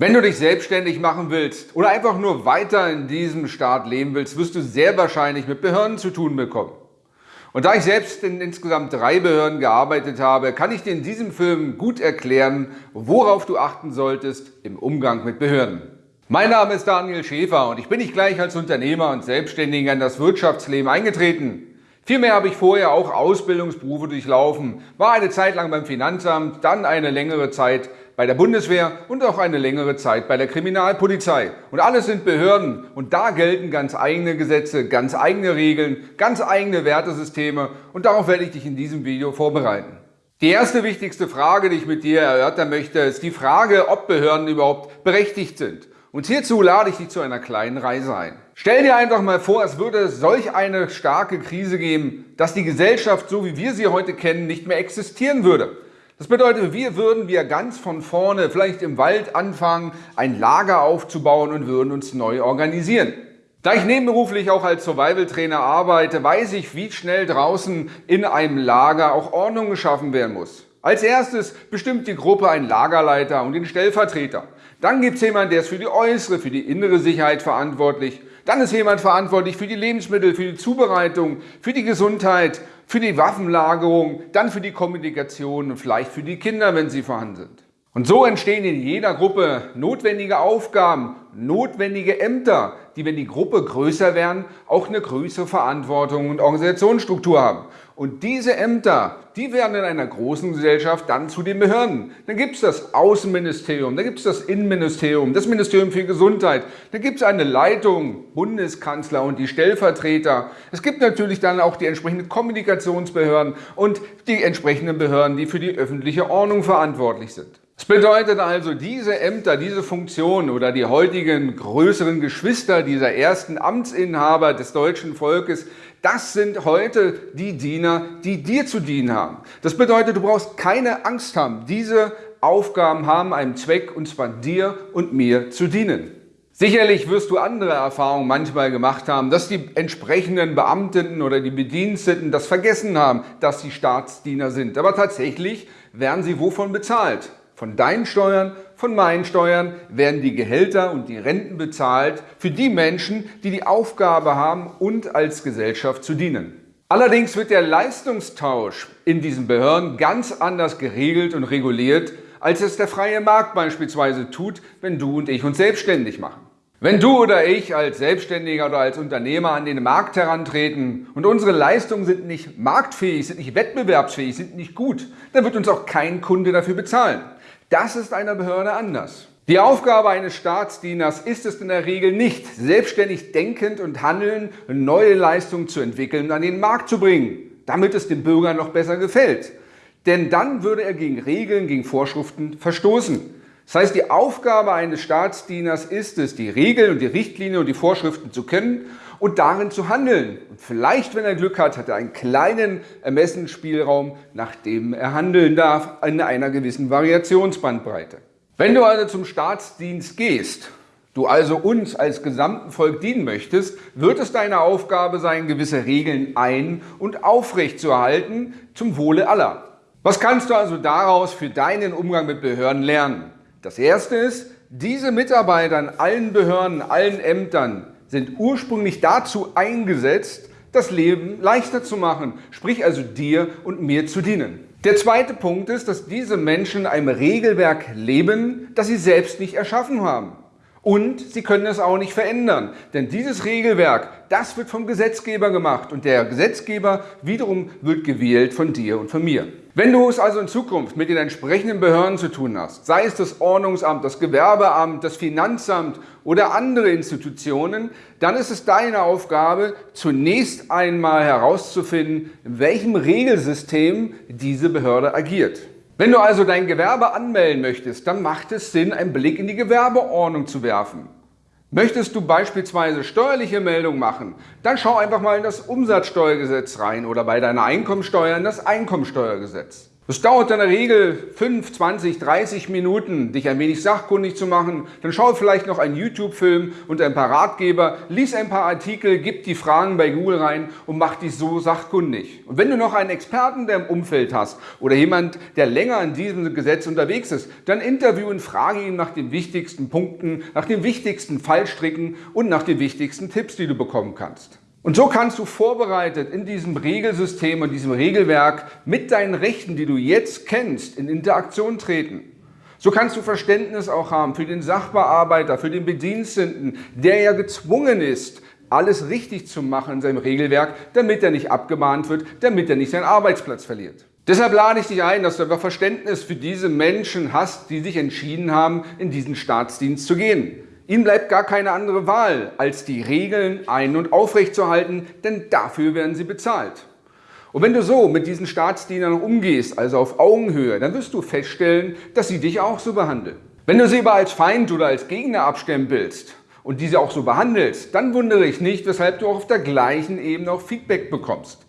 Wenn du dich selbstständig machen willst oder einfach nur weiter in diesem Staat leben willst, wirst du sehr wahrscheinlich mit Behörden zu tun bekommen. Und da ich selbst in insgesamt drei Behörden gearbeitet habe, kann ich dir in diesem Film gut erklären, worauf du achten solltest im Umgang mit Behörden. Mein Name ist Daniel Schäfer und ich bin nicht gleich als Unternehmer und Selbstständiger in das Wirtschaftsleben eingetreten. Vielmehr habe ich vorher auch Ausbildungsberufe durchlaufen, war eine Zeit lang beim Finanzamt, dann eine längere Zeit bei der Bundeswehr und auch eine längere Zeit bei der Kriminalpolizei. Und alles sind Behörden und da gelten ganz eigene Gesetze, ganz eigene Regeln, ganz eigene Wertesysteme und darauf werde ich dich in diesem Video vorbereiten. Die erste wichtigste Frage, die ich mit dir erörtern möchte, ist die Frage, ob Behörden überhaupt berechtigt sind. Und hierzu lade ich dich zu einer kleinen Reise ein. Stell dir einfach mal vor, es würde solch eine starke Krise geben, dass die Gesellschaft, so wie wir sie heute kennen, nicht mehr existieren würde. Das bedeutet, wir würden wir ganz von vorne, vielleicht im Wald anfangen, ein Lager aufzubauen und würden uns neu organisieren. Da ich nebenberuflich auch als Survival-Trainer arbeite, weiß ich, wie schnell draußen in einem Lager auch Ordnung geschaffen werden muss. Als erstes bestimmt die Gruppe einen Lagerleiter und den Stellvertreter. Dann gibt es jemanden, der ist für die äußere, für die innere Sicherheit verantwortlich. Dann ist jemand verantwortlich für die Lebensmittel, für die Zubereitung, für die Gesundheit, für die Waffenlagerung, dann für die Kommunikation und vielleicht für die Kinder, wenn sie vorhanden sind. Und so entstehen in jeder Gruppe notwendige Aufgaben, notwendige Ämter, die, wenn die Gruppe größer werden, auch eine größere Verantwortung und Organisationsstruktur haben. Und diese Ämter, die werden in einer großen Gesellschaft dann zu den Behörden. Dann gibt es das Außenministerium, dann gibt es das Innenministerium, das Ministerium für Gesundheit, dann gibt es eine Leitung, Bundeskanzler und die Stellvertreter. Es gibt natürlich dann auch die entsprechenden Kommunikationsbehörden und die entsprechenden Behörden, die für die öffentliche Ordnung verantwortlich sind. Das bedeutet also, diese Ämter, diese Funktionen oder die heutigen größeren Geschwister dieser ersten Amtsinhaber des deutschen Volkes, das sind heute die Diener, die dir zu dienen haben. Das bedeutet, du brauchst keine Angst haben. Diese Aufgaben haben einen Zweck, und zwar dir und mir zu dienen. Sicherlich wirst du andere Erfahrungen manchmal gemacht haben, dass die entsprechenden Beamten oder die Bediensteten das vergessen haben, dass sie Staatsdiener sind. Aber tatsächlich werden sie wovon bezahlt? Von deinen Steuern, von meinen Steuern werden die Gehälter und die Renten bezahlt für die Menschen, die die Aufgabe haben und als Gesellschaft zu dienen. Allerdings wird der Leistungstausch in diesen Behörden ganz anders geregelt und reguliert, als es der freie Markt beispielsweise tut, wenn du und ich uns selbstständig machen. Wenn du oder ich als Selbstständiger oder als Unternehmer an den Markt herantreten und unsere Leistungen sind nicht marktfähig, sind nicht wettbewerbsfähig, sind nicht gut, dann wird uns auch kein Kunde dafür bezahlen. Das ist einer Behörde anders. Die Aufgabe eines Staatsdieners ist es in der Regel nicht, selbstständig denkend und handelnd neue Leistungen zu entwickeln und an den Markt zu bringen, damit es dem Bürger noch besser gefällt. Denn dann würde er gegen Regeln, gegen Vorschriften verstoßen. Das heißt, die Aufgabe eines Staatsdieners ist es, die Regeln und die Richtlinien und die Vorschriften zu kennen und darin zu handeln. Und vielleicht, wenn er Glück hat, hat er einen kleinen Ermessensspielraum, nach dem er handeln darf, in einer gewissen Variationsbandbreite. Wenn du also zum Staatsdienst gehst, du also uns als gesamten Volk dienen möchtest, wird es deine Aufgabe sein, gewisse Regeln ein- und aufrechtzuerhalten zum Wohle aller. Was kannst du also daraus für deinen Umgang mit Behörden lernen? Das erste ist, diese Mitarbeiter in allen Behörden, allen Ämtern sind ursprünglich dazu eingesetzt, das Leben leichter zu machen, sprich also dir und mir zu dienen. Der zweite Punkt ist, dass diese Menschen einem Regelwerk leben, das sie selbst nicht erschaffen haben. Und sie können es auch nicht verändern, denn dieses Regelwerk, das wird vom Gesetzgeber gemacht und der Gesetzgeber wiederum wird gewählt von dir und von mir. Wenn du es also in Zukunft mit den entsprechenden Behörden zu tun hast, sei es das Ordnungsamt, das Gewerbeamt, das Finanzamt oder andere Institutionen, dann ist es deine Aufgabe, zunächst einmal herauszufinden, in welchem Regelsystem diese Behörde agiert. Wenn du also dein Gewerbe anmelden möchtest, dann macht es Sinn, einen Blick in die Gewerbeordnung zu werfen. Möchtest du beispielsweise steuerliche Meldungen machen, dann schau einfach mal in das Umsatzsteuergesetz rein oder bei deiner Einkommensteuer in das Einkommensteuergesetz. Es dauert in der Regel 5, 20, 30 Minuten, dich ein wenig sachkundig zu machen. Dann schau vielleicht noch einen YouTube-Film und ein paar Ratgeber, lies ein paar Artikel, gib die Fragen bei Google rein und mach dich so sachkundig. Und wenn du noch einen Experten der im Umfeld hast oder jemand, der länger in diesem Gesetz unterwegs ist, dann interview und frage ihn nach den wichtigsten Punkten, nach den wichtigsten Fallstricken und nach den wichtigsten Tipps, die du bekommen kannst. Und so kannst du vorbereitet in diesem Regelsystem und diesem Regelwerk mit deinen Rechten, die du jetzt kennst, in Interaktion treten. So kannst du Verständnis auch haben für den Sachbearbeiter, für den Bediensteten, der ja gezwungen ist, alles richtig zu machen in seinem Regelwerk, damit er nicht abgemahnt wird, damit er nicht seinen Arbeitsplatz verliert. Deshalb lade ich dich ein, dass du einfach Verständnis für diese Menschen hast, die sich entschieden haben, in diesen Staatsdienst zu gehen. Ihnen bleibt gar keine andere Wahl, als die Regeln ein- und aufrechtzuerhalten, denn dafür werden sie bezahlt. Und wenn du so mit diesen Staatsdienern umgehst, also auf Augenhöhe, dann wirst du feststellen, dass sie dich auch so behandeln. Wenn du sie aber als Feind oder als Gegner abstempelst und diese auch so behandelst, dann wundere ich nicht, weshalb du auch auf der gleichen Ebene auch Feedback bekommst.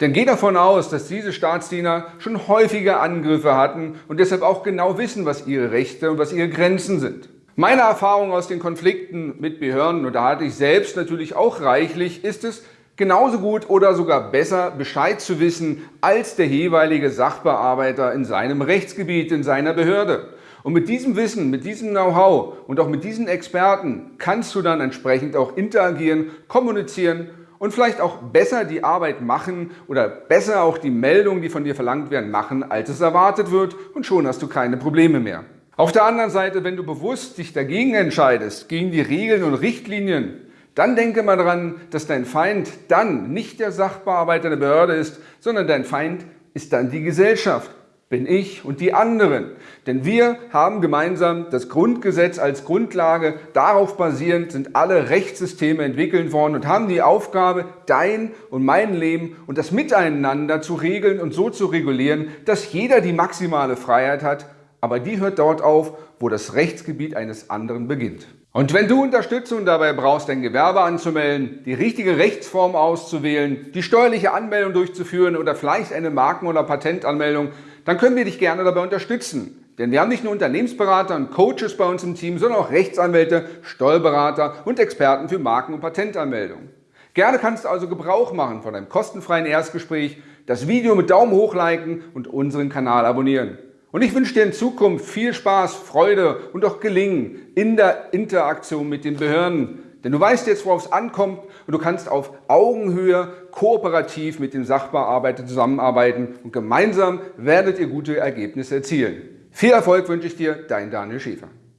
Denn geh davon aus, dass diese Staatsdiener schon häufige Angriffe hatten und deshalb auch genau wissen, was ihre Rechte und was ihre Grenzen sind. Meine Erfahrung aus den Konflikten mit Behörden, und da hatte ich selbst natürlich auch reichlich, ist es, genauso gut oder sogar besser Bescheid zu wissen als der jeweilige Sachbearbeiter in seinem Rechtsgebiet, in seiner Behörde. Und mit diesem Wissen, mit diesem Know-how und auch mit diesen Experten kannst du dann entsprechend auch interagieren, kommunizieren und vielleicht auch besser die Arbeit machen oder besser auch die Meldungen, die von dir verlangt werden, machen, als es erwartet wird und schon hast du keine Probleme mehr. Auf der anderen Seite, wenn du bewusst dich dagegen entscheidest, gegen die Regeln und Richtlinien, dann denke mal daran, dass dein Feind dann nicht der Sachbearbeiter der Behörde ist, sondern dein Feind ist dann die Gesellschaft, bin ich und die anderen. Denn wir haben gemeinsam das Grundgesetz als Grundlage, darauf basierend sind alle Rechtssysteme entwickelt worden und haben die Aufgabe, dein und mein Leben und das Miteinander zu regeln und so zu regulieren, dass jeder die maximale Freiheit hat, aber die hört dort auf, wo das Rechtsgebiet eines anderen beginnt. Und wenn du Unterstützung dabei brauchst, dein Gewerbe anzumelden, die richtige Rechtsform auszuwählen, die steuerliche Anmeldung durchzuführen oder vielleicht eine Marken- oder Patentanmeldung, dann können wir dich gerne dabei unterstützen. Denn wir haben nicht nur Unternehmensberater und Coaches bei uns im Team, sondern auch Rechtsanwälte, Steuerberater und Experten für Marken- und Patentanmeldung. Gerne kannst du also Gebrauch machen von einem kostenfreien Erstgespräch, das Video mit Daumen hoch liken und unseren Kanal abonnieren. Und ich wünsche dir in Zukunft viel Spaß, Freude und auch Gelingen in der Interaktion mit den Behörden. Denn du weißt jetzt, worauf es ankommt und du kannst auf Augenhöhe kooperativ mit dem Sachbearbeiter zusammenarbeiten und gemeinsam werdet ihr gute Ergebnisse erzielen. Viel Erfolg wünsche ich dir, dein Daniel Schäfer.